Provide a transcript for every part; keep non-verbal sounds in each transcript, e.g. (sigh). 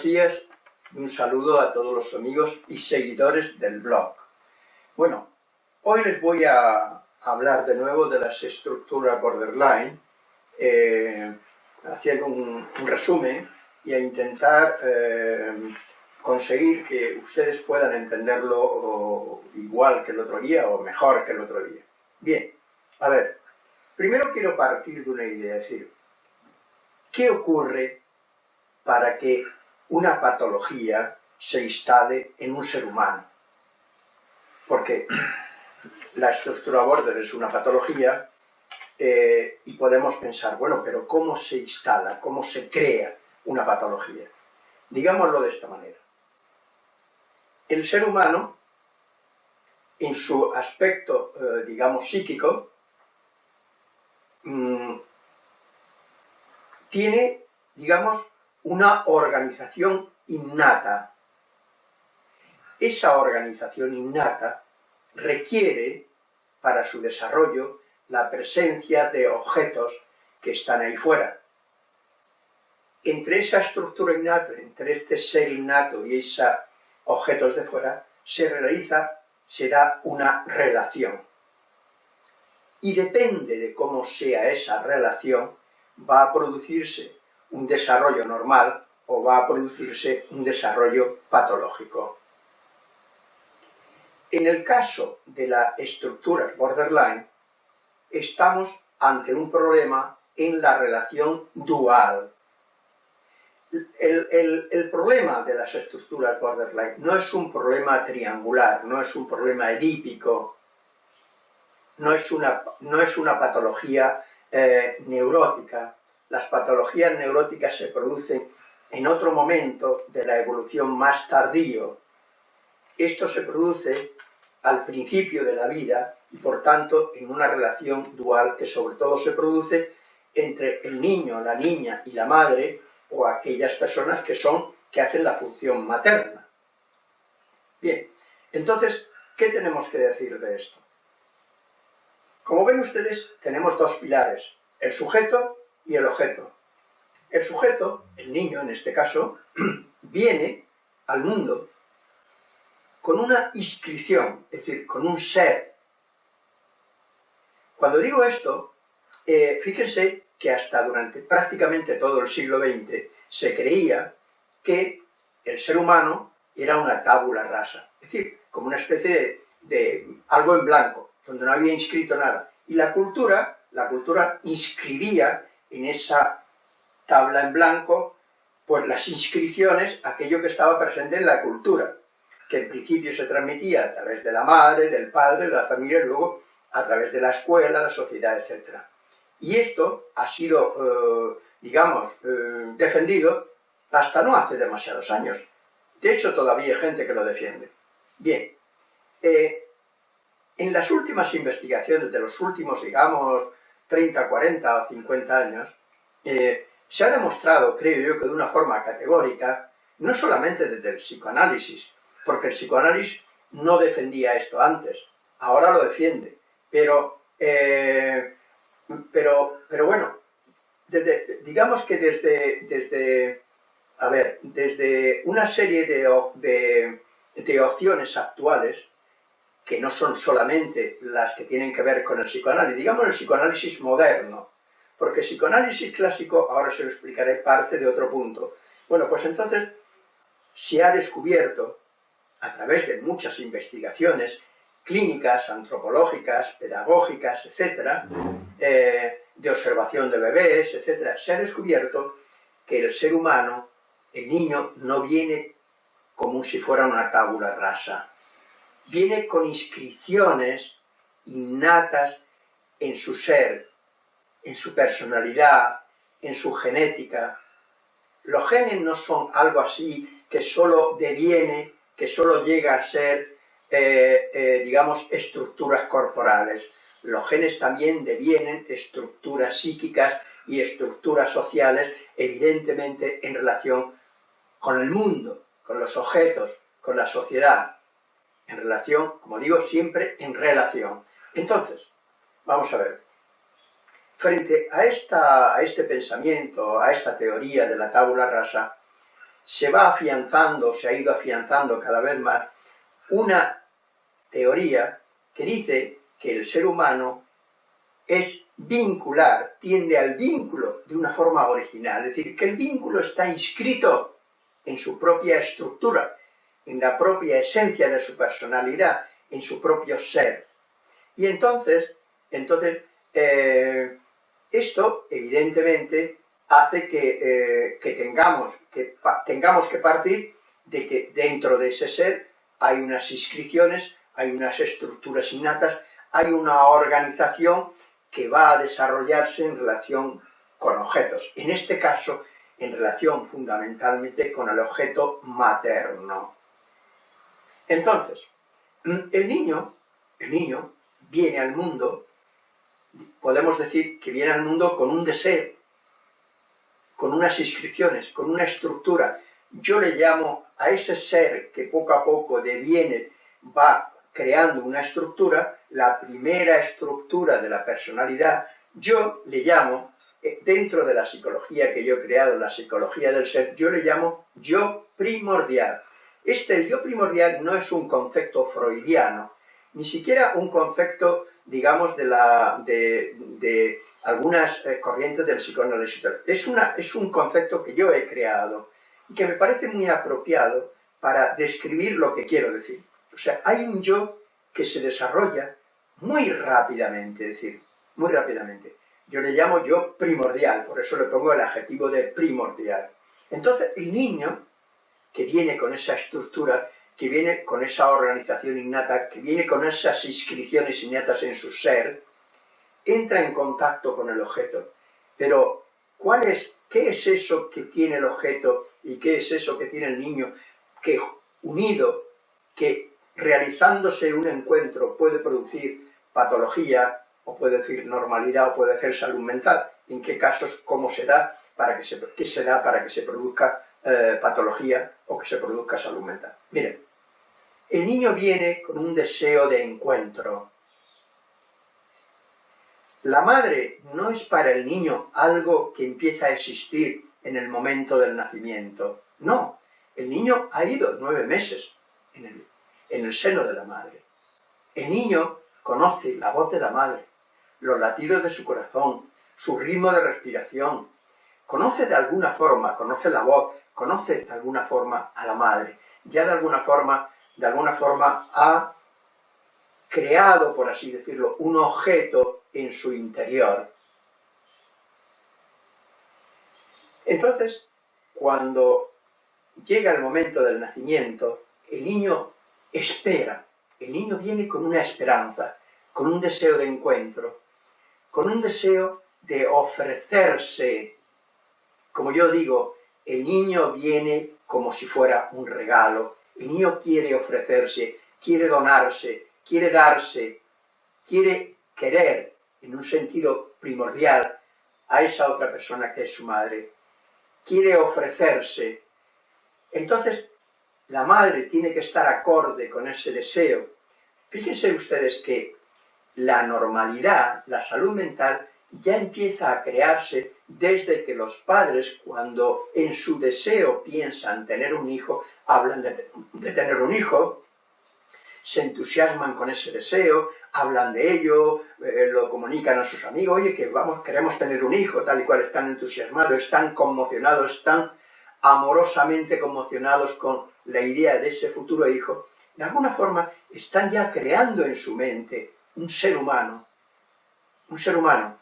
buenos días y un saludo a todos los amigos y seguidores del blog. Bueno, hoy les voy a hablar de nuevo de las estructuras borderline, eh, haciendo un, resumen y a intentar eh, conseguir que ustedes puedan entenderlo igual que el otro día o mejor que el otro día. Bien, a ver, primero quiero partir de una idea, es decir, ¿qué ocurre para que una patología se instale en un ser humano? Porque la estructura border es una patología eh, y podemos pensar, bueno, pero ¿cómo se instala, cómo se crea una patología? Digámoslo de esta manera. El ser humano, en su aspecto, eh, digamos, psíquico, mm, tiene, digamos, una organización innata. Esa organización innata requiere, para su desarrollo, la presencia de objetos que están ahí fuera. Entre esa estructura innata, entre este ser innato y esos objetos de fuera, se realiza, se da una relación. Y depende de cómo sea esa relación, va a producirse un desarrollo normal o va a producirse un desarrollo patológico. En el caso de la estructura borderline, estamos ante un problema en la relación dual. El, problema de las estructuras borderline no es un problema triangular, no es un problema edípico, no es una, no es una patología eh, neurótica. Las patologías neuróticas se producen en otro momento de la evolución más tardío. Esto se produce al principio de la vida y por tanto en una relación dual que sobre todo se produce entre el niño, la niña y la madre o aquellas personas que son, que hacen la función materna. Bien, entonces, ¿qué tenemos que decir de esto? Como ven ustedes, tenemos dos pilares, el sujeto y el objeto. El sujeto, el niño en este caso, (clears throat) viene al mundo con una inscripción, es decir, con un ser. Cuando digo esto, eh, fíjense que hasta durante prácticamente todo el siglo XX se creía que el ser humano era una tábula rasa, es decir, como una especie de, algo en blanco, donde no había inscrito nada. Y la cultura, la cultura inscribía en esa tabla en blanco, pues las inscripciones, aquello que estaba presente en la cultura que en principio se transmitía a través de la madre, del padre, de la familia, luego a través de la escuela, la sociedad, etc. Y esto ha sido, eh, digamos, eh, defendido hasta no hace demasiados años. De hecho, todavía hay gente que lo defiende. Bien, eh, en las últimas investigaciones de los últimos, digamos, 30, 40 o 50 años, se ha demostrado, creo yo, que de una forma categórica, no solamente desde el psicoanálisis, porque el psicoanálisis no defendía esto antes, ahora lo defiende, pero, eh, pero, pero bueno, digamos que desde, desde, a ver, desde una serie de, de, opciones actuales, que no son solamente las que tienen que ver con el psicoanálisis, digamos el psicoanálisis moderno, porque el psicoanálisis clásico, ahora se lo explicaré parte de otro punto. Bueno, pues entonces se ha descubierto a través de muchas investigaciones clínicas, antropológicas, pedagógicas, etc., eh, de observación de bebés, etc., se ha descubierto que el ser humano, el niño, no viene como si fuera una tabula rasa. Viene con inscripciones innatas en su ser, en su personalidad, en su genética. Los genes no son algo así que solo deviene que solo llega a ser, eh, eh, digamos, estructuras corporales. Los genes también devienen estructuras psíquicas y estructuras sociales, evidentemente en relación con el mundo, con los objetos, con la sociedad, en relación, como digo, siempre en relación. Entonces, vamos a ver, frente a, esta, a este pensamiento, a esta teoría de la tabula rasa, se va afianzando, se ha ido afianzando cada vez más, una teoría que dice que el ser humano es vincular, tiende al vínculo de una forma original, es decir, que el vínculo está inscrito en su propia estructura, en la propia esencia de su personalidad, en su propio ser. Y entonces, entonces eh, esto evidentemente hace que, eh, tengamos, que tengamos que partir de que dentro de ese ser hay unas inscripciones, hay unas estructuras innatas, hay una organización que va a desarrollarse en relación con objetos. En este caso, en relación fundamentalmente con el objeto materno. Entonces, el niño, el niño viene al mundo, podemos decir que viene al mundo con un deseo, con unas inscripciones, con una estructura. Yo le llamo a ese ser que poco a poco deviene, va creando una estructura, la primera estructura de la personalidad, yo le llamo, eh, dentro de la psicología que yo he creado, la psicología del ser, yo le llamo yo primordial. Este yo primordial no es un concepto freudiano, ni siquiera un concepto, digamos, de, la, de, algunas eh, corrientes del psicoanálisis. Es, una, es un concepto que yo he creado y que me parece muy apropiado para describir lo que quiero decir. O sea, hay un yo que se desarrolla muy rápidamente, es decir, muy rápidamente. Yo le llamo yo primordial, por eso le pongo el adjetivo de primordial. Entonces, el niño, que viene con esa estructura, que viene con esa organización innata, que viene con esas inscripciones innatas en su ser, entra en contacto con el objeto. Pero, ¿cuál es, ¿qué es eso que tiene el objeto y qué es eso que tiene el niño que unido, que realizándose un encuentro puede producir patología, o puede decir normalidad, o puede ser salud mental, en qué casos, cómo se da, para que se, qué se da para que se produzca eh, patología o que se produzca salud mental. Miren, el niño viene con un deseo de encuentro. La madre no es para el niño algo que empieza a existir en el momento del nacimiento. No, el niño ha ido nueve meses en el, en el seno de la madre. El niño conoce la voz de la madre, los latidos de su corazón, su ritmo de respiración, conoce de alguna forma, conoce la voz, conoce de alguna forma a la madre, ya de alguna forma, de alguna forma ha creado, por así decirlo, un objeto en su interior. Entonces, cuando llega el momento del nacimiento, el niño espera. El niño viene con una esperanza, con un deseo de encuentro, con un deseo de ofrecerse. Como yo digo, el niño viene como si fuera un regalo. El niño quiere ofrecerse, quiere donarse, quiere darse, quiere querer, en un sentido primordial, a esa otra persona que es su madre. Quiere ofrecerse. Entonces, la madre tiene que estar acorde con ese deseo. Fíjense ustedes que la normalidad, la salud mental, ya empieza a crearse desde que los padres, cuando en su deseo piensan tener un hijo, hablan de, tener un hijo, se entusiasman con ese deseo, hablan de ello, eh, lo comunican a sus amigos, oye, que vamos, queremos tener un hijo, tal y cual, están entusiasmados, están conmocionados, están amorosamente conmocionados con la idea de ese futuro hijo, de alguna forma están ya creando en su mente un ser humano, un ser humano,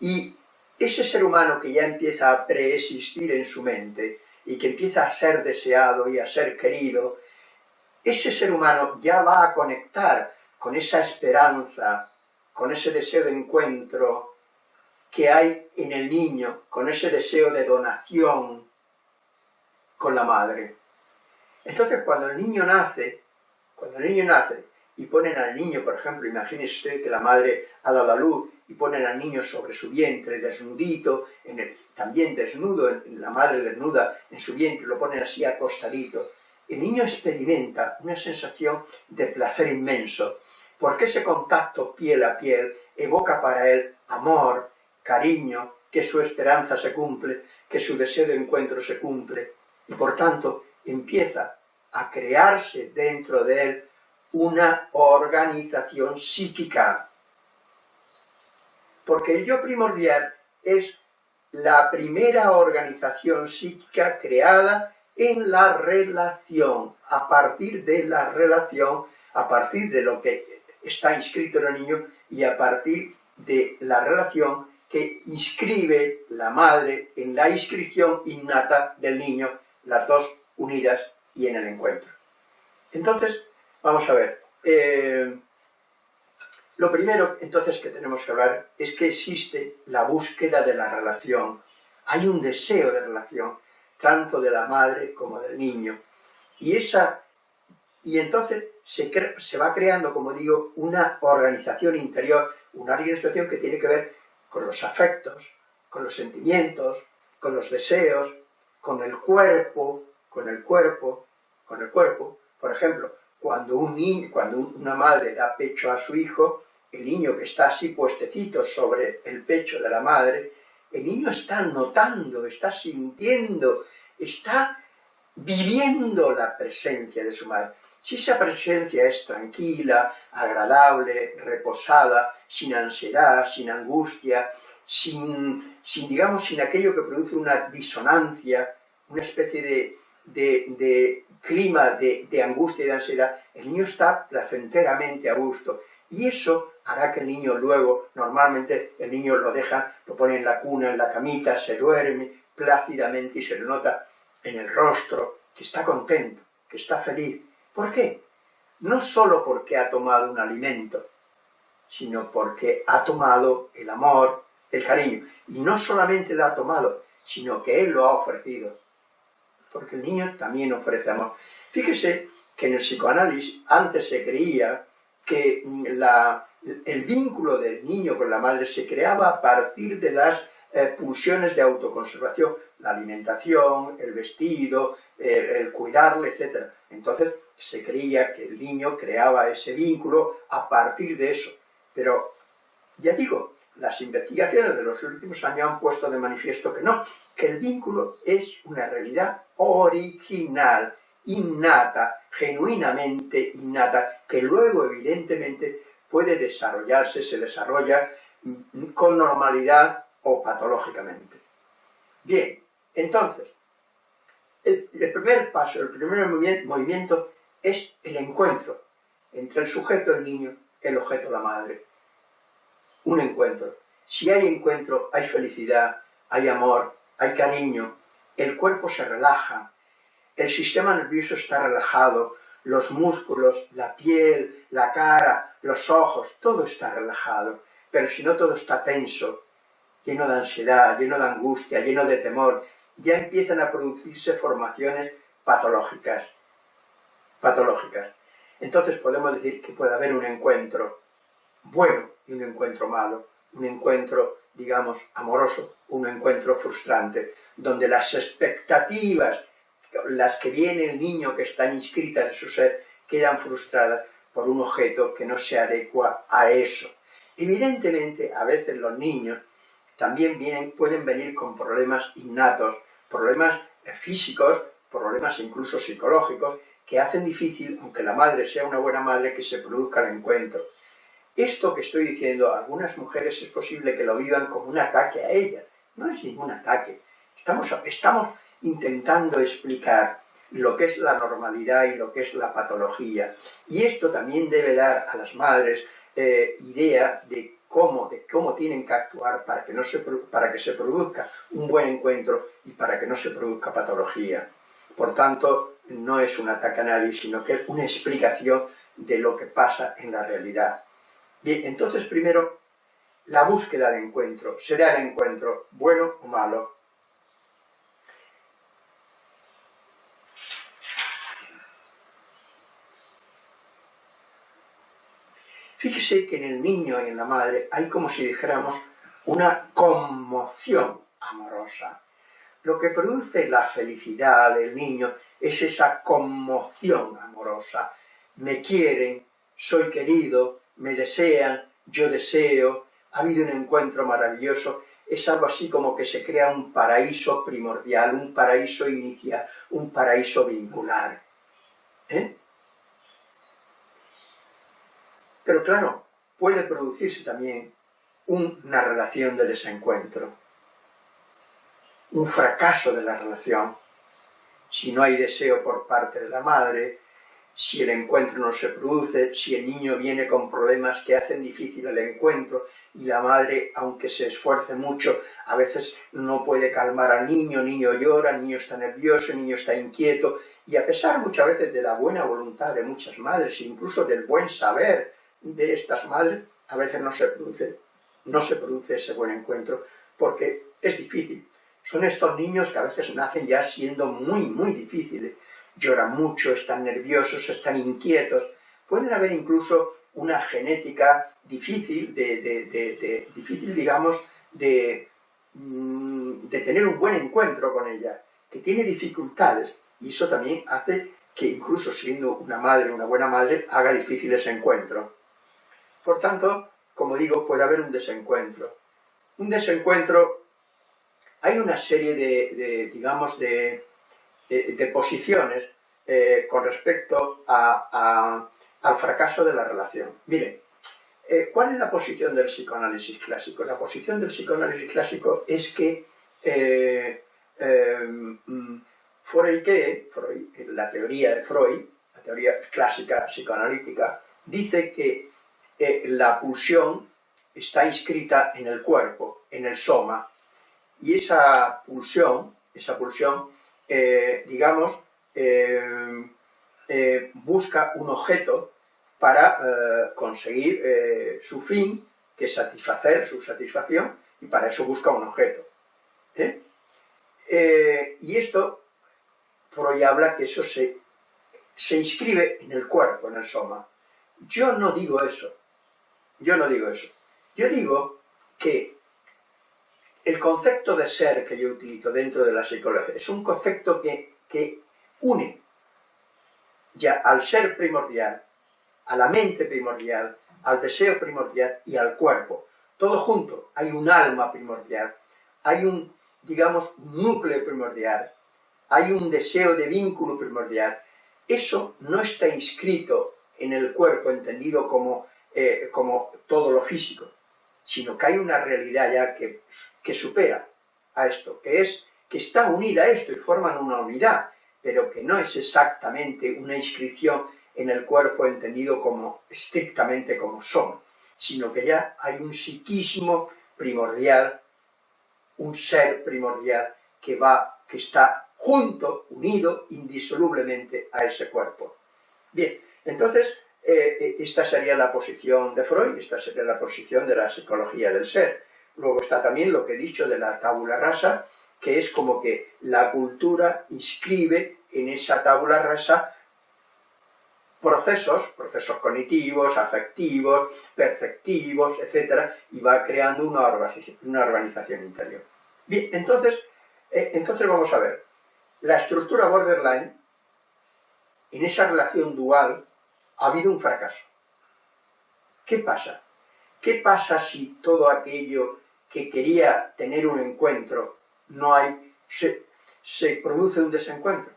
y ese ser humano que ya empieza a preexistir en su mente y que empieza a ser deseado y a ser querido, ese ser humano ya va a conectar con esa esperanza, con ese deseo de encuentro que hay en el niño, con ese deseo de donación con la madre. Entonces, cuando el niño nace, cuando el niño nace y ponen al niño, por ejemplo, imagínese usted que la madre ha dado a luz y ponen al niño sobre su vientre, desnudito, en el, también desnudo, la madre desnuda en su vientre, lo ponen así acostadito. El niño experimenta una sensación de placer inmenso, porque ese contacto piel a piel evoca para él amor, cariño, que su esperanza se cumple, que su deseo de encuentro se cumple. y por tanto empieza a crearse dentro de él una organización psíquica. Porque el yo primordial es la primera organización psíquica creada en la relación, a partir de la relación, a partir de lo que está inscrito en el niño y a partir de la relación que inscribe la madre en la inscripción innata del niño, las dos unidas y en el encuentro. Entonces, vamos a ver. Eh, lo primero, entonces, que tenemos que hablar es que existe la búsqueda de la relación. Hay un deseo de relación, tanto de la madre como del niño. Y, esa, y entonces se, se va creando, como digo, una organización interior, una organización que tiene que ver con los afectos, con los sentimientos, con los deseos, con el cuerpo, con el cuerpo, con el cuerpo. Por ejemplo, cuando, un niño, cuando una madre da pecho a su hijo, el niño que está así puestecito sobre el pecho de la madre, el niño está notando, está sintiendo, está viviendo la presencia de su madre. Si esa presencia es tranquila, agradable, reposada, sin ansiedad, sin angustia, sin, sin digamos, sin aquello que produce una disonancia, una especie de, de, clima de, angustia y de ansiedad, el niño está placenteramente a gusto. Y eso hará que el niño luego, normalmente el niño lo deja, lo pone en la cuna, en la camita, se duerme plácidamente y se le nota en el rostro que está contento, que está feliz. ¿Por qué? No solo porque ha tomado un alimento, sino porque ha tomado el amor, el cariño. Y no solamente lo ha tomado, sino que él lo ha ofrecido. Porque el niño también ofrece amor. Fíjese que en el psicoanálisis antes se creía que la, el vínculo del niño con la madre se creaba a partir de las eh, pulsiones de autoconservación, la alimentación, el vestido, eh, el cuidarle, etc. Entonces se creía que el niño creaba ese vínculo a partir de eso. Pero, ya digo, las investigaciones de los últimos años han puesto de manifiesto que no, que el vínculo es una realidad original, innata, genuinamente innata, que luego evidentemente puede desarrollarse, se desarrolla con normalidad o patológicamente. Bien, entonces, el, primer paso, el primer movimiento es el encuentro entre el sujeto, el niño, el objeto, la madre. Un encuentro. Si hay encuentro, hay felicidad, hay amor, hay cariño, el cuerpo se relaja, el sistema nervioso está relajado, los músculos, la piel, la cara, los ojos, todo está relajado. Pero si no todo está tenso, lleno de ansiedad, lleno de angustia, lleno de temor, ya empiezan a producirse formaciones patológicas. Patológicas. Entonces podemos decir que puede haber un encuentro bueno y un encuentro malo, un encuentro, digamos, amoroso, un encuentro frustrante, donde las expectativas las que viene el niño que están inscritas en su ser quedan frustradas por un objeto que no se adecua a eso. Evidentemente, a veces los niños también vienen, pueden venir con problemas innatos, problemas eh, físicos, problemas incluso psicológicos, que hacen difícil, aunque la madre sea una buena madre, que se produzca el encuentro. Esto que estoy diciendo, algunas mujeres es posible que lo vivan como un ataque a ellas. No es ningún ataque. Estamos, intentando explicar lo que es la normalidad y lo que es la patología. Y esto también debe dar a las madres eh, idea de cómo, de cómo tienen que actuar para que, no se, para que se produzca un buen encuentro y para que no se produzca patología. Por tanto, no es un ataque a nadie, sino que es una explicación de lo que pasa en la realidad. Bien, entonces primero, la búsqueda de encuentro. ¿Será el encuentro bueno o malo? Fíjese que en el niño y en la madre hay como si dijéramos una conmoción amorosa. Lo que produce la felicidad del niño es esa conmoción amorosa. Me quieren, soy querido, me desean, yo deseo, ha habido un encuentro maravilloso es algo así como que se crea un paraíso primordial, un paraíso inicial, un paraíso vincular. ¿eh? Pero claro, puede producirse también una relación de desencuentro, un fracaso de la relación, si no hay deseo por parte de la madre, si el encuentro no se produce, si el niño viene con problemas que hacen difícil el encuentro y la madre, aunque se esfuerce mucho, a veces no puede calmar al niño, el niño llora, el niño está nervioso, el niño está inquieto, y a pesar muchas veces de la buena voluntad de muchas madres, incluso del buen saber de estas madres, a veces no se produce, no se produce ese buen encuentro, porque es difícil. Son estos niños que a veces nacen ya siendo muy, muy difíciles, lloran mucho, están nerviosos, están inquietos. Pueden haber incluso una genética difícil, de, difícil digamos, mm, de tener un buen encuentro con ella, que tiene dificultades, y eso también hace que incluso siendo una madre, una buena madre, haga difícil ese encuentro. Por tanto, como digo, puede haber un desencuentro. Un desencuentro, hay una serie de digamos, de, de, posiciones eh, con respecto al fracaso de la relación. Miren, eh, ¿cuál es la posición del psicoanálisis clásico? La posición del psicoanálisis clásico es que eh, mm, Freud, la teoría de Freud, la teoría clásica psicoanalítica, dice que la pulsión está inscrita en el cuerpo, en el soma, y esa pulsión, esa pulsión eh, digamos, eh, eh, busca un objeto para conseguir su fin, que es satisfacer su satisfacción, y para eso busca un objeto. y esto, Freud habla que eso se, se inscribe en el cuerpo, en el soma. Yo no digo eso. Yo no digo eso. Yo digo que el concepto de ser que yo utilizo dentro de la psicología es un concepto que, une ya al ser primordial, a la mente primordial, al deseo primordial y al cuerpo. Todo junto. Hay un alma primordial, hay un, digamos, núcleo primordial, hay un deseo de vínculo primordial. Eso no está inscrito en el cuerpo entendido como, eh, como todo lo físico sino que hay una realidad ya que, que supera a esto, que es que está unida a esto y forman una unidad, pero que no es exactamente una inscripción en el cuerpo entendido como estrictamente como son, sino que ya hay un psiquismo primordial, un ser primordial que va, que está junto, unido indisolublemente a ese cuerpo. Bien, entonces eh, esta sería la posición de Freud, esta sería la posición de la psicología del ser. Luego está también lo que he dicho de la tabula rasa, que es como que la cultura inscribe en esa tabula rasa procesos, procesos cognitivos, afectivos, perceptivos, etc., y va creando una organización, una organización interior. Bien, entonces, eh, entonces vamos a ver. La estructura borderline, en esa relación dual ha habido un fracaso. ¿Qué pasa? ¿Qué pasa si todo aquello que quería tener un encuentro no hay, se, produce un desencuentro?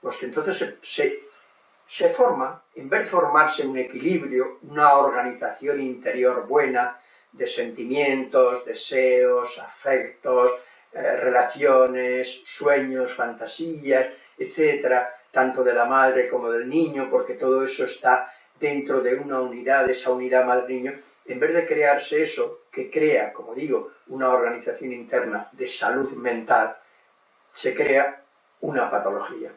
Pues que entonces se, forma, en vez de formarse un equilibrio, una organización interior buena de sentimientos, deseos, afectos, eh, relaciones, sueños, fantasías, etcétera, tanto de la madre como del niño, porque todo eso está dentro de una unidad, esa unidad madre-niño, en vez de crearse eso, que crea, como digo, una organización interna de salud mental, se crea una patología.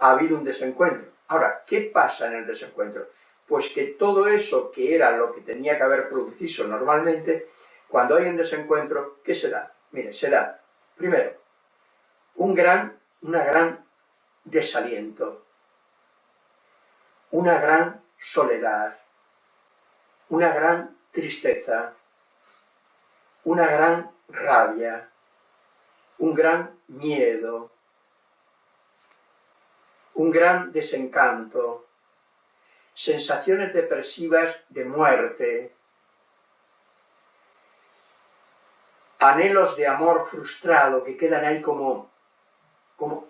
Ha habido un desencuentro. Ahora, ¿qué pasa en el desencuentro? Pues que todo eso que era lo que tenía que haber producido normalmente, cuando hay un desencuentro, ¿qué se da? Mire, se da, primero, un gran, una gran desaliento, una gran soledad, una gran tristeza, una gran rabia, un gran miedo, un gran desencanto, sensaciones depresivas de muerte, anhelos de amor frustrado que quedan ahí como, como,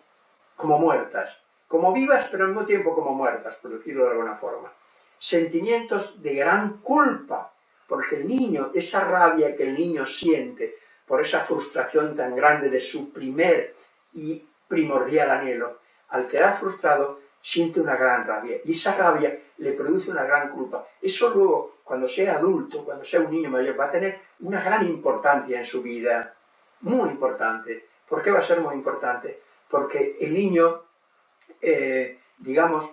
como muertas, como vivas pero al mismo tiempo como muertas, por decirlo de alguna forma. Sentimientos de gran culpa, porque el niño, esa rabia que el niño siente por esa frustración tan grande de su primer y primordial anhelo, al quedar frustrado siente una gran rabia y esa rabia le produce una gran culpa. Eso luego, cuando sea adulto, cuando sea un niño mayor, va a tener una gran importancia en su vida, muy importante. ¿Por qué va a ser muy importante? Porque el niño, eh, digamos,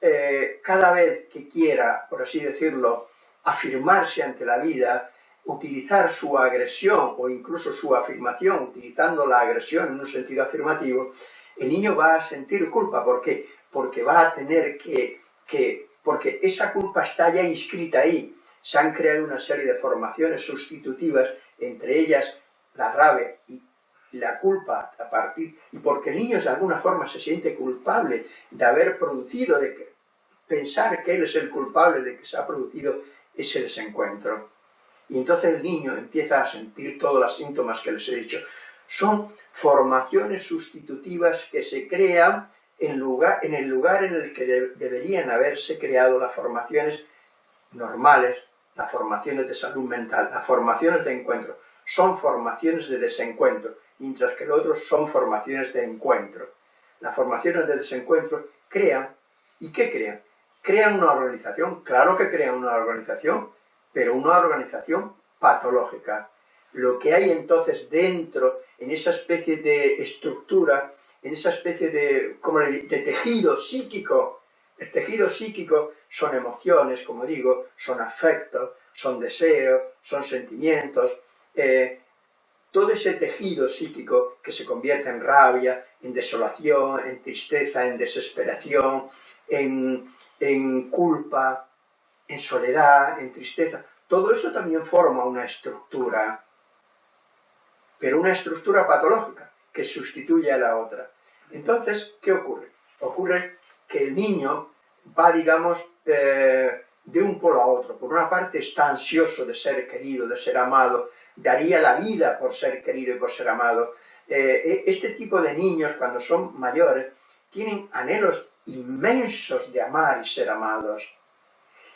eh, cada vez que quiera, por así decirlo, afirmarse ante la vida, utilizar su agresión o incluso su afirmación, utilizando la agresión en un sentido afirmativo, el niño va a sentir culpa. ¿Por qué? Porque va a tener que, que, porque esa culpa está ya inscrita ahí. Se han creado una serie de formaciones sustitutivas, entre ellas la rabia y la culpa a partir, y porque el niño de alguna forma se siente culpable de haber producido, de pensar que él es el culpable de que se ha producido ese desencuentro. Y entonces el niño empieza a sentir todos los síntomas que les he dicho. Son formaciones sustitutivas que se crean en, lugar, en el lugar en el que deberían haberse creado las formaciones normales, las formaciones de salud mental, las formaciones de encuentro. Son formaciones de desencuentro, mientras que los otros son formaciones de encuentro. Las formaciones de desencuentro crean, ¿y qué crean? Crean una organización, claro que crean una organización, pero una organización patológica, lo que hay entonces dentro, en esa especie de estructura, en esa especie de, como de tejido psíquico, el tejido psíquico son emociones, como digo, son afectos, son deseos, son sentimientos, eh, todo ese tejido psíquico que se convierte en rabia, en desolación, en tristeza, en desesperación, en, en culpa, en soledad, en tristeza, todo eso también forma una estructura pero una estructura patológica que sustituye a la otra. Entonces, ¿qué ocurre? Ocurre que el niño va, digamos, eh, de un polo a otro. Por una parte está ansioso de ser querido, de ser amado, daría la vida por ser querido y por ser amado. Eh, e, este tipo de niños, cuando son mayores, tienen anhelos inmensos de amar y ser amados.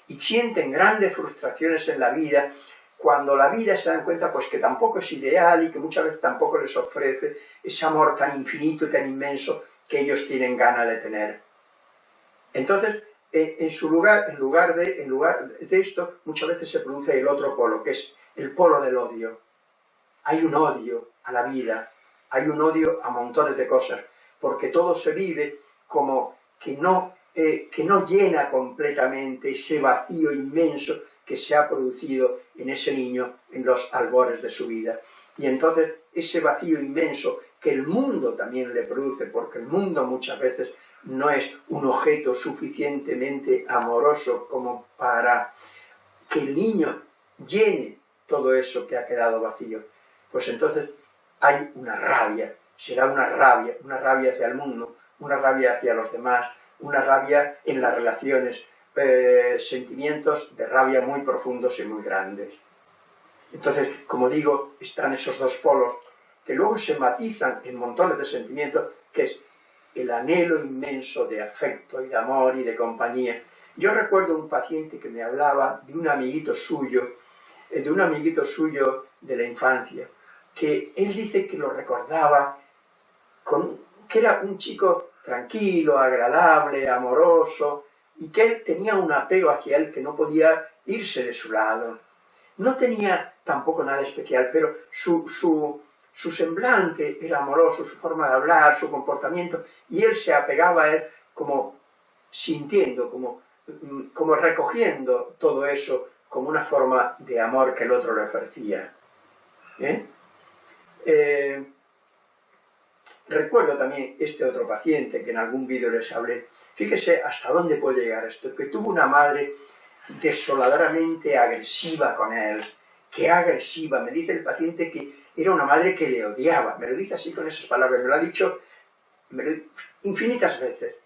Y sienten grandes frustraciones en la vida cuando la vida se dan cuenta pues que tampoco es ideal y que muchas veces tampoco les ofrece ese amor tan infinito y tan inmenso que ellos tienen ganas de tener. Entonces, en, su lugar, en lugar, de, en lugar de esto, muchas veces se produce el otro polo, que es el polo del odio. Hay un odio a la vida, hay un odio a montones de cosas, porque todo se vive como que no, eh, que no llena completamente ese vacío inmenso que se ha producido en ese niño en los albores de su vida. Y entonces ese vacío inmenso que el mundo también le produce, porque el mundo muchas veces no es un objeto suficientemente amoroso como para que el niño llene todo eso que ha quedado vacío. Pues entonces hay una rabia, se da una rabia, una rabia hacia el mundo, una rabia hacia los demás, una rabia en las relaciones, eh, sentimientos de rabia muy profundos y muy grandes. Entonces, como digo, están esos dos polos que luego se matizan en montones de sentimientos, que es el anhelo inmenso de afecto y de amor y de compañía. Yo recuerdo un paciente que me hablaba de un amiguito suyo, eh, de un amiguito suyo de la infancia, que él dice que lo recordaba, con, que era un chico tranquilo, agradable, amoroso, y que él tenía un apego hacia él que no podía irse de su lado. No tenía tampoco nada especial, pero su, su, semblante era amoroso, su forma de hablar, su comportamiento, y él se apegaba a él como sintiendo, como, mm, como recogiendo todo eso como una forma de amor que el otro le ofrecía. ¿Eh? Eh, recuerdo también este otro paciente que en algún vídeo les hablé, Fíjese hasta dónde puede llegar esto, que tuvo una madre desoladoramente agresiva con él, que agresiva, me dice el paciente que era una madre que le odiaba, me lo dice así con esas palabras, me lo ha dicho infinitas veces.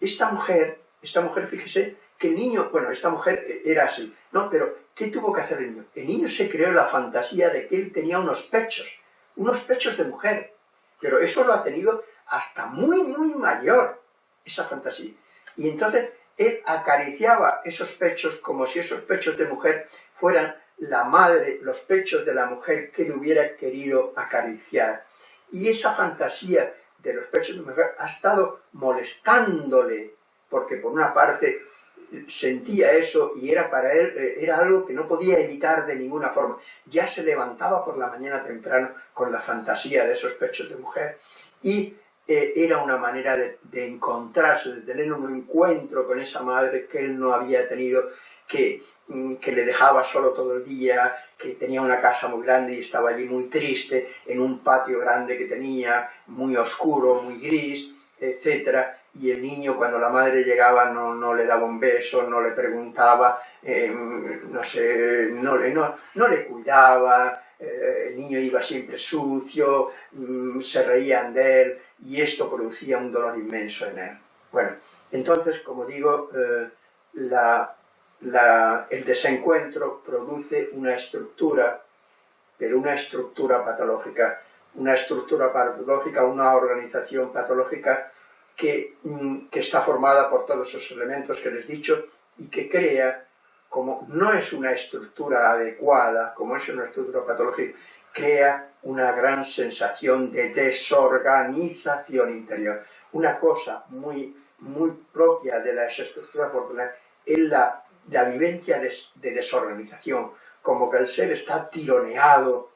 Esta mujer, esta mujer, fíjese, que el niño, bueno, esta mujer era así, ¿no? Pero ¿qué tuvo que hacer el niño? El niño se creó la fantasía de que él tenía unos pechos, unos pechos de mujer, pero eso lo ha tenido hasta muy, muy mayor, esa fantasía. Y entonces él acariciaba esos pechos como si esos pechos de mujer fueran la madre, los pechos de la mujer que le hubiera querido acariciar. Y esa fantasía de los pechos de mujer ha estado molestándole, porque por una parte sentía eso y era para él, eh, era algo que no podía evitar de ninguna forma. Ya se levantaba por la mañana temprano con la fantasía de esos pechos de mujer y eh, era una manera de, encontrarse, de tener un encuentro con esa madre que él no había tenido, que, mm, que le dejaba solo todo el día, que tenía una casa muy grande y estaba allí muy triste, en un patio grande que tenía, muy oscuro, muy gris, etcétera y el niño cuando la madre llegaba no, le daba un beso, no le preguntaba, em, no sé, no le, no, no le cuidaba, eh, el niño iba siempre sucio, mm, se reían de él y esto producía un dolor inmenso en él. Bueno, entonces, como digo, eh, la, el desencuentro produce una estructura, pero una estructura patológica, una estructura patológica, una organización patológica Mm, que, está formada por todos esos elementos que les he dicho y que crea, como no es una estructura adecuada, como es una estructura patológica, crea una gran sensación de desorganización interior. Una cosa muy, muy propia de las estructuras es la, la vivencia de desorganización, como que el ser está tironeado,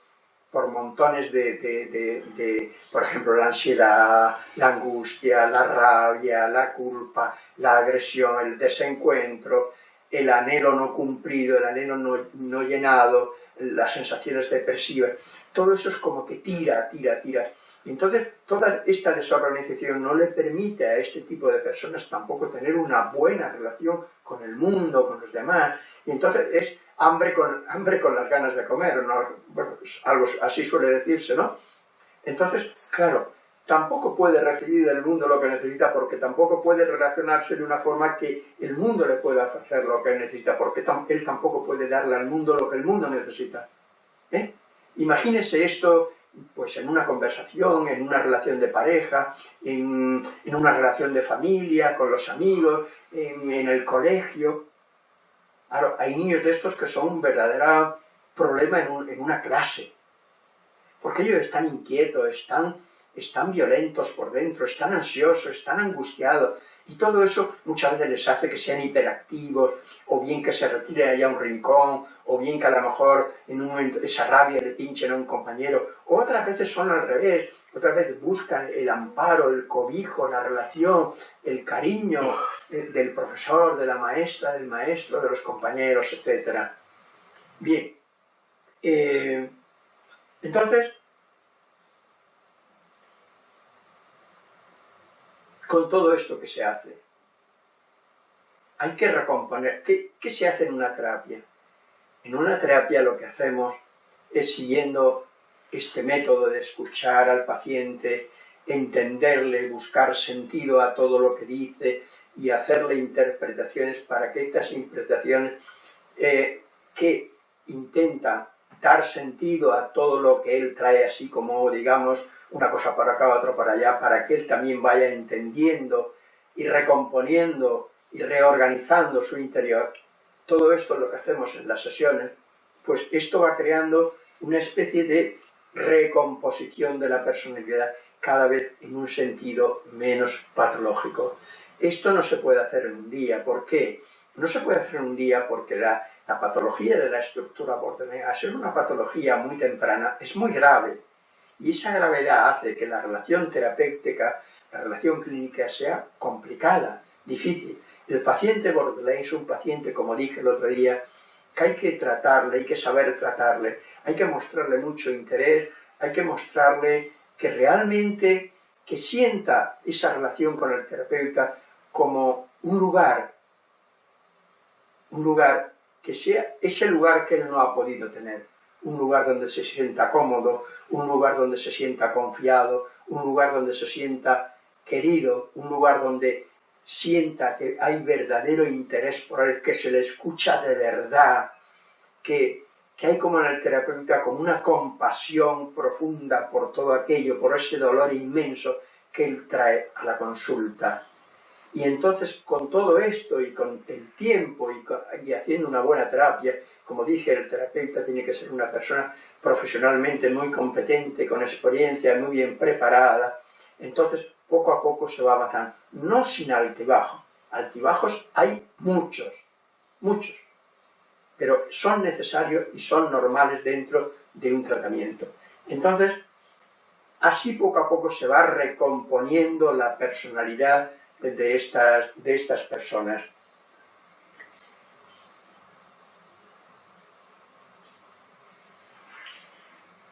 por montones de, por ejemplo, la ansiedad, la angustia, la rabia, la culpa, la agresión, el desencuentro, el anhelo no cumplido, el anhelo no, llenado, las sensaciones depresivas. Todo eso es como que tira, tira, tira. Entonces, toda esta desorganización no le permite a este tipo de personas tampoco tener una buena relación con el mundo, con los demás. Y entonces es hambre con, (laughs) hambre con las ganas de comer, ¿no? pues algo así suele decirse, ¿no? Entonces, claro, tampoco puede recibir del mundo lo que necesita porque tampoco puede relacionarse de una forma que el mundo le pueda hacer lo que necesita, porque él tampoco puede darle al mundo lo que el mundo necesita. ¿eh? Imagínese esto pues en una conversación, en una relación de pareja, en, una relación de familia, con los amigos, en, en el colegio, hay niños de estos que son un verdadero problema en, una clase, porque ellos están inquietos, están, están violentos por dentro, están ansiosos, están angustiados, y todo eso muchas veces les hace que sean hiperactivos, o bien que se retiren allá a un rincón, o bien que a lo mejor en un esa rabia le pinchen a un compañero, o otras veces son al revés, otra vez buscan el amparo, el cobijo, la relación, el cariño del profesor, de la maestra, del maestro, de los compañeros, etc. Bien, eh, entonces, con todo esto que se hace, hay que recomponer. ¿Qué, ¿Qué se hace en una terapia? En una terapia lo que hacemos es siguiendo este método de escuchar al paciente, entenderle, buscar sentido a todo lo que dice y hacerle interpretaciones para que estas interpretaciones eh, que intenta dar sentido a todo lo que él trae así como digamos una cosa para acá, otra para allá, para que él también vaya entendiendo y recomponiendo y reorganizando su interior. Todo esto es lo que hacemos en las sesiones, pues esto va creando una especie de recomposición de la personalidad cada vez en un sentido menos patológico. Esto no se puede hacer en un día. ¿Por qué? No se puede hacer en un día porque la, patología de la estructura al ser una patología muy temprana, es muy grave. Y esa gravedad hace que la relación terapéutica, la relación clínica sea complicada, difícil. El paciente borderline es un paciente, como dije el otro día, que hay que tratarle, hay que saber tratarle, hay que mostrarle mucho interés, hay que mostrarle que realmente que sienta esa relación con el terapeuta como un lugar, un lugar que sea ese lugar que él no ha podido tener, un lugar donde se sienta cómodo, un lugar donde se sienta confiado, un lugar donde se sienta querido, un lugar donde sienta que hay verdadero interés por él, que se le escucha de verdad, que, que hay como en el terapeuta como una compasión profunda por todo aquello, por ese dolor inmenso que él trae a la consulta. Y entonces con todo esto y con el tiempo y, haciendo una buena terapia, como dije, el terapeuta tiene que ser una persona profesionalmente muy competente, con experiencia, muy bien preparada, entonces poco a poco se va avanzando, no sin altibajo. Altibajos hay muchos, muchos, pero son necesarios y son normales dentro de un tratamiento. Entonces, así poco a poco se va recomponiendo la personalidad de estas, de estas personas.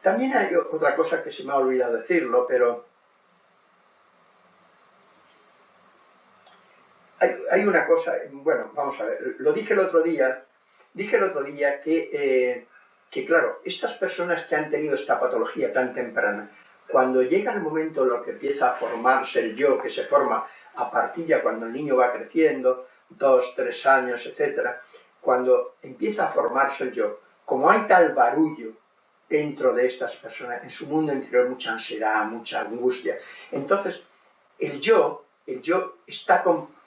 También hay otra cosa que se me ha olvidado decirlo, pero una cosa, bueno, vamos a ver, lo dije el otro día, dije el otro día que, eh, que claro, estas personas que han tenido esta patología tan temprana, cuando llega el momento en lo que empieza a formarse el yo, que se forma a partir ya cuando el niño va creciendo, dos, tres años, etc., cuando empieza a formarse el yo, como hay tal barullo dentro de estas personas, en su mundo interior mucha ansiedad, mucha angustia, entonces el yo, el yo está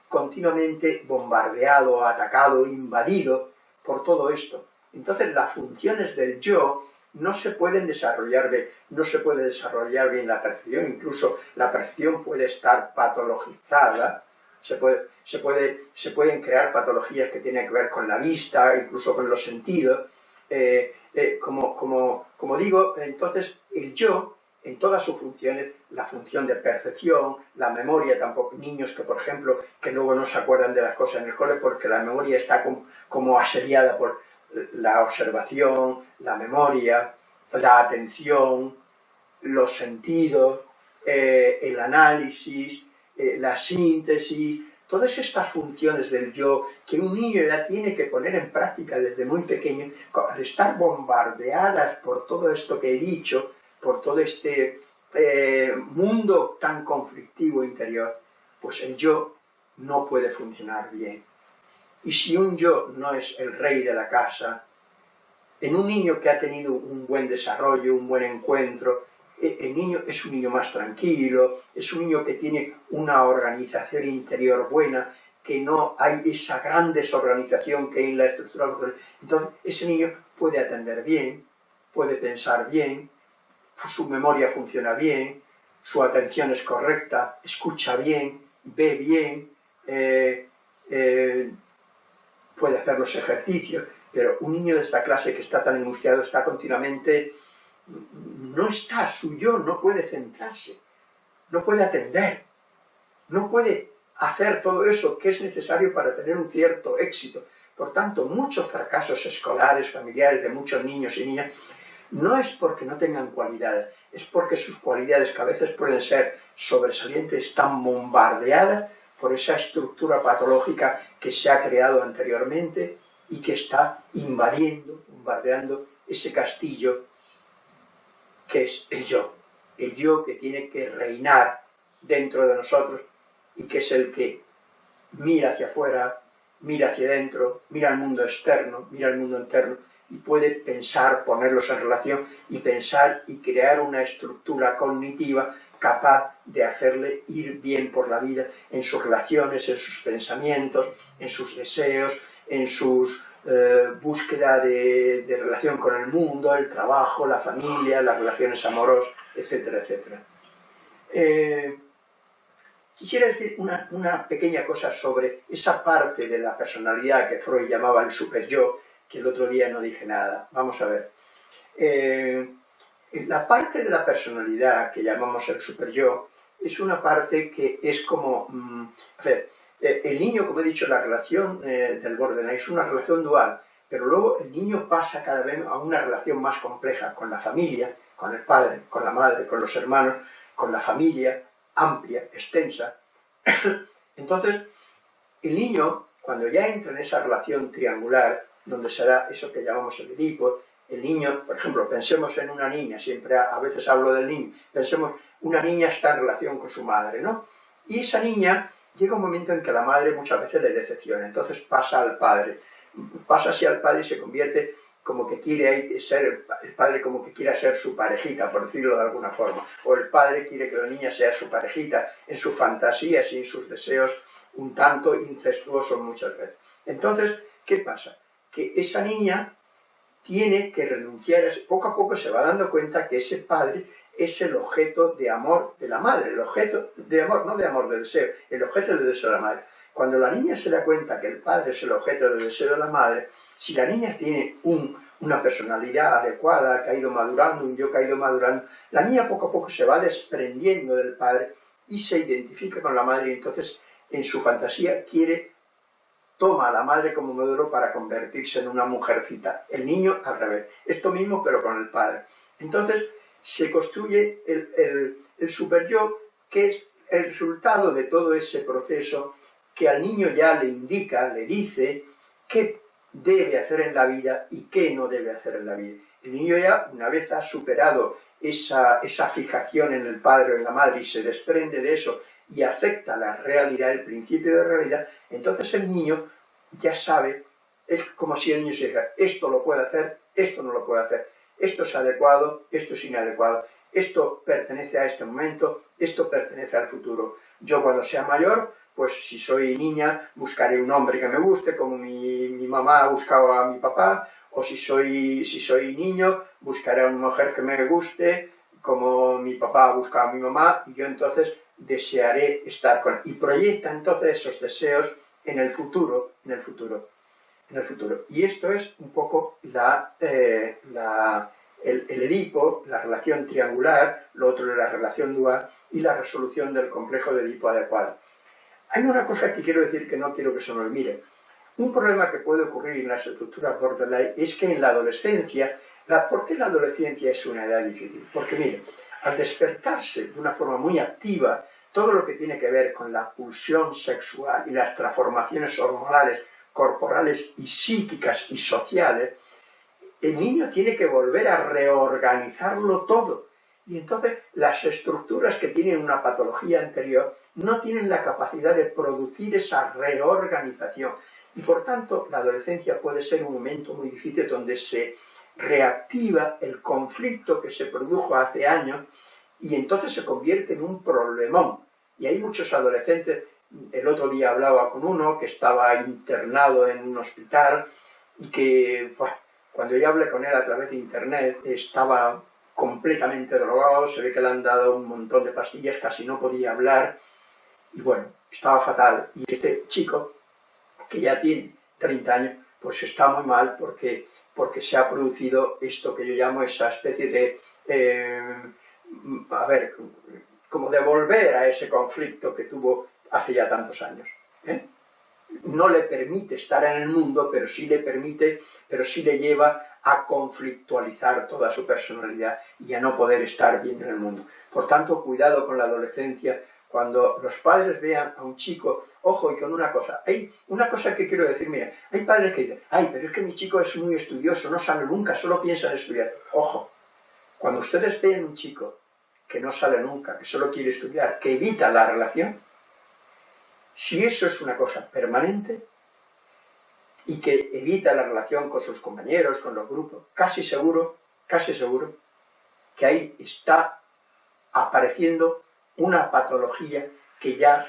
continuamente bombardeado, atacado, invadido por todo esto. Entonces las funciones del yo no se pueden desarrollar bien, no se puede desarrollar bien la percepción, incluso la percepción puede estar patologizada, se, puede, se, puede, se pueden crear patologías que tienen que ver con la vista, incluso con los sentidos. Eh, eh, como, como digo, entonces el yo, en todas sus funciones, la función de percepción, la memoria, tampoco niños que, por ejemplo, que luego no se acuerdan de las cosas en el cole porque la memoria está como, como asediada por, la observación, la memoria, la atención, los sentidos, eh, el análisis, eh, la síntesis, todas estas funciones del yo que un niño ya tiene que poner en práctica desde muy pequeño, al estar bombardeadas por todo esto que he dicho, por todo este eh, mundo tan conflictivo interior, pues el yo no puede funcionar bien. Y si un yo no es el rey de la casa, en un niño que ha tenido un buen desarrollo, un buen encuentro, e, el niño es un niño más tranquilo, es un niño que tiene una organización interior buena, que no hay esa gran desorganización que hay en la estructura. Entonces, ese niño puede atender bien, puede pensar bien, su memoria funciona bien, su atención es correcta, escucha bien, ve bien, eh, eh, puede hacer los ejercicios, pero un niño de esta clase que está tan angustiado está continuamente, no está suyo, no puede centrarse, no puede atender, no puede hacer todo eso que es necesario para tener un cierto éxito. Por tanto, muchos fracasos escolares, familiares de muchos niños y niñas, no es porque no tengan cualidades, es porque sus cualidades, que a veces pueden ser sobresalientes, están bombardeadas por esa estructura patológica que se ha creado anteriormente y que está invadiendo, bombardeando ese castillo que es el yo, el yo que tiene que reinar dentro de nosotros y que es el que mira hacia afuera, mira hacia adentro, mira al mundo externo, mira al mundo interno y puede pensar, ponerlos en relación y pensar y crear una estructura cognitiva capaz de hacerle ir bien por la vida en sus relaciones, en sus pensamientos, en sus deseos, en sus eh, búsqueda de, relación con el mundo, el trabajo, la familia, las relaciones amorosas, etcétera, etcétera. Eh, quisiera decir una, una, pequeña cosa sobre esa parte de la personalidad que Freud llamaba el super yo, que el otro día no dije nada. Vamos a ver. Eh, la parte de la personalidad que llamamos el super yo es una parte que es como... Mm, a ver, eh, el niño, como he dicho, la relación eh, del Borderline es una relación dual, pero luego el niño pasa cada vez a una relación más compleja con la familia, con el padre, con la madre, con los hermanos, con la familia amplia, extensa. (coughs) Entonces, el niño, cuando ya entra en esa relación triangular, donde será eso que llamamos el Edipo, el niño, por ejemplo, pensemos en una niña, siempre a, veces hablo del niño, pensemos, una niña está en relación con su madre, ¿no? Y esa niña llega un momento en que la madre muchas veces le decepciona, entonces pasa al padre, pasa así al padre y se convierte como que quiere ser, el padre como que quiera ser su parejita, por decirlo de alguna forma, o el padre quiere que la niña sea su parejita en sus fantasías y en sus deseos un tanto incestuosos muchas veces. Entonces, ¿qué pasa? Que esa niña tiene que renunciar, poco a poco se va dando cuenta que ese padre es el objeto de amor de la madre, el objeto de amor, no de amor de deseo, el objeto de deseo de la madre. Cuando la niña se da cuenta que el padre es el objeto del deseo de la madre, si la niña tiene una personalidad adecuada, ha ido madurando, un yo que ha ido madurando, la niña poco a poco se va desprendiendo del padre y se identifica con la madre y entonces en su fantasía quiere, toma a la madre como modelo para convertirse en una mujercita. El niño al revés. Esto mismo pero con el padre. Entonces se construye el, el, el super yo que es el resultado de todo ese proceso que al niño ya le indica, le dice qué debe hacer en la vida y qué no debe hacer en la vida. El niño ya, una vez ha superado esa, esa fijación en el padre o en la madre y se desprende de eso y acepta la realidad, el principio de realidad, entonces el niño ya sabe, es como si el niño se dijera, esto lo puede hacer, esto no lo puede hacer, esto es adecuado, esto es inadecuado, esto pertenece a este momento, esto pertenece al futuro. Yo cuando sea mayor pues si soy niña buscaré un hombre que me guste, como mi, mi mamá buscaba a mi papá, o si soy, si soy niño buscaré a una mujer que me guste, como mi papá buscaba a mi mamá, y yo entonces desearé estar con Y proyecta entonces esos deseos en el futuro, en el futuro, en el futuro. Y esto es un poco la, eh, la el, el, Edipo, la relación triangular, lo otro es la relación dual y la resolución del complejo de Edipo adecuado. Hay una cosa que quiero decir que no quiero que se nos olvide. Un problema que puede ocurrir en las estructuras borderline es que en la adolescencia, ¿por qué la adolescencia es una edad difícil? Porque mire, al despertarse de una forma muy activa, todo lo que tiene que ver con la pulsión sexual y las transformaciones hormonales, corporales y psíquicas y sociales, el niño tiene que volver a reorganizarlo todo. Y entonces las estructuras que tienen una patología anterior no tienen la capacidad de producir esa reorganización. Y por tanto, la adolescencia puede ser un momento muy difícil donde se reactiva el conflicto que se produjo hace años y entonces se convierte en un problemón. Y hay muchos adolescentes, el otro día hablaba con uno que estaba internado en un hospital y que cuando yo hablé con él a través de internet estaba completamente drogado, se ve que le han dado un montón de pastillas, casi no podía hablar, y bueno, estaba fatal. Y este chico, que ya tiene 30 años, pues está muy mal porque, porque se ha producido esto que yo llamo esa especie de, eh, a ver, como devolver a ese conflicto que tuvo hace ya tantos años. ¿eh? No le permite estar en el mundo, pero sí le permite, pero sí le lleva a conflictualizar toda su personalidad y a no poder estar bien en el mundo. Por tanto, cuidado con la adolescencia, cuando los padres vean a un chico, ojo, y con una cosa, hay una cosa que quiero decir, mira, hay padres que dicen, ay, pero es que mi chico es muy estudioso, no sale nunca, solo piensa en estudiar. Ojo, cuando ustedes vean un chico que no sale nunca, que solo quiere estudiar, que evita la relación, si eso es una cosa permanente y que evita la relación con sus compañeros, con los grupos, casi seguro, casi seguro, que ahí está apareciendo una patología que ya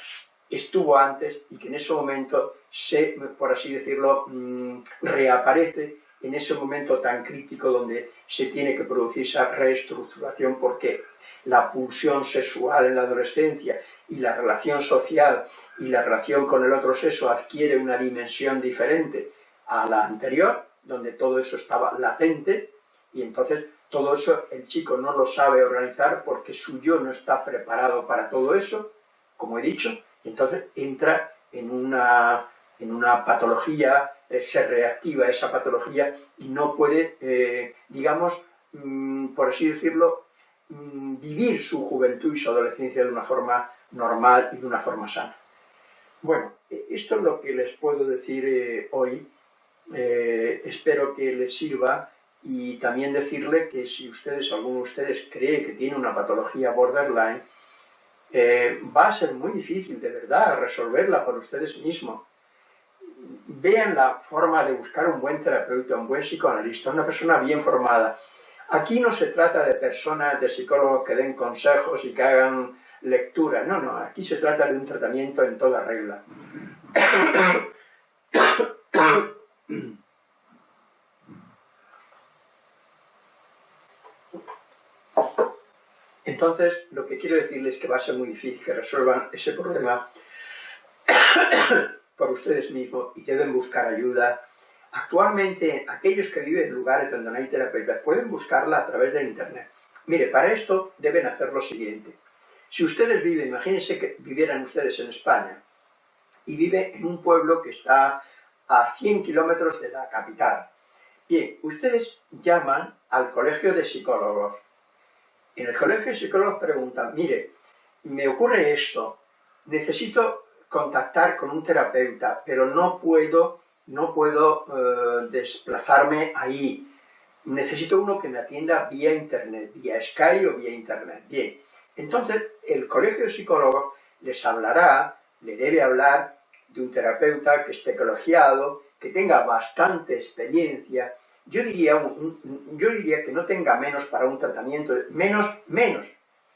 estuvo antes y que en ese momento se, por así decirlo, mm, reaparece en ese momento tan crítico donde se tiene que producir esa reestructuración porque la pulsión sexual en la adolescencia y la relación social y la relación con el otro sexo adquiere una dimensión diferente a la anterior, donde todo eso estaba latente, y entonces todo eso el chico no lo sabe organizar porque su yo no está preparado para todo eso, como he dicho, y entonces entra en una, en una patología, eh, se reactiva esa patología y no puede, eh, digamos, mm, por así decirlo, vivir su juventud y su adolescencia de una forma normal y de una forma sana. Bueno, e, esto es lo que les puedo decir eh, hoy. espero que les sirva y también decirle que si ustedes, alguno de ustedes cree que tiene una patología borderline, eh, va a ser muy difícil de verdad resolverla por ustedes mismos. vean la forma de buscar un buen terapeuta, un buen psicoanalista, una persona bien formada. Aquí no se trata de personas, de psicólogos que den consejos y que hagan lectura, no, no, aquí se trata de un tratamiento en toda regla. Entonces, lo que quiero decirles es que va a ser muy difícil que resuelvan ese problema (coughs) por ustedes mismos y deben buscar ayuda. Actualmente, aquellos que viven en lugares donde no hay terapeutas pueden buscarla a través de Internet. Mire, para esto deben hacer lo siguiente. Si ustedes viven, imagínense que vivieran ustedes en España, y vive en un pueblo que está a 100 kilómetros de la capital. Bien, ustedes llaman al colegio de psicólogos. En el colegio de psicólogos preguntan, mire, me ocurre esto, necesito contactar con un terapeuta, pero no puedo, no puedo eh, desplazarme ahí. Necesito uno que me atienda vía internet, vía Skype o vía internet. Bien, entonces el colegio de psicólogos les hablará, le debe hablar de un terapeuta que esté colegiado, que tenga bastante experiencia. Yo diría, yo diría que no tenga menos para un tratamiento, menos, menos,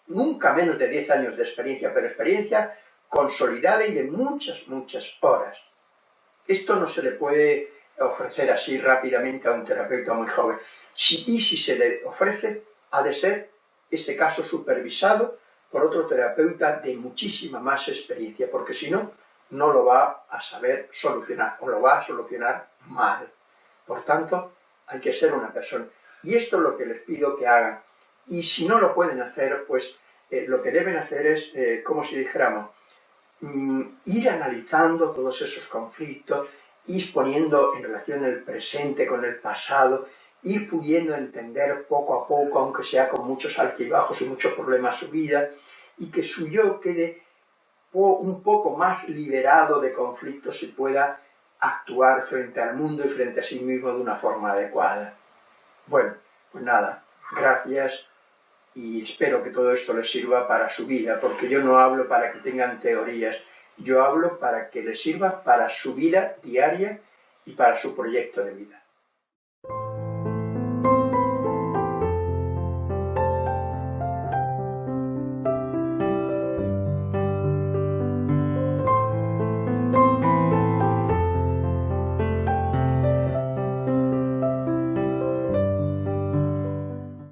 nunca menos de 10 años de experiencia, pero experiencia consolidada y de muchas, muchas horas. Esto no se le puede ofrecer así rápidamente a un terapeuta muy joven. Si, y si se le ofrece, ha de ser este caso supervisado por otro terapeuta de muchísima más experiencia, porque si no, no lo va a saber solucionar, o lo va a solucionar mal. Por tanto, hay que ser una persona. Y esto es lo que les pido que hagan. Y si no lo pueden hacer, pues eh, lo que deben hacer es, eh, como si dijéramos, ir analizando todos esos conflictos, ir poniendo en relación el presente con el pasado, ir pudiendo entender poco a poco, aunque sea con muchos altibajos y muchos problemas su vida, y que su yo quede un poco más liberado de conflictos y pueda actuar frente al mundo y frente a sí mismo de una forma adecuada. Bueno, pues nada, gracias y espero que todo esto les sirva para su vida, porque yo no hablo para que tengan teorías, yo hablo para que les sirva para su vida diaria y para su proyecto de vida.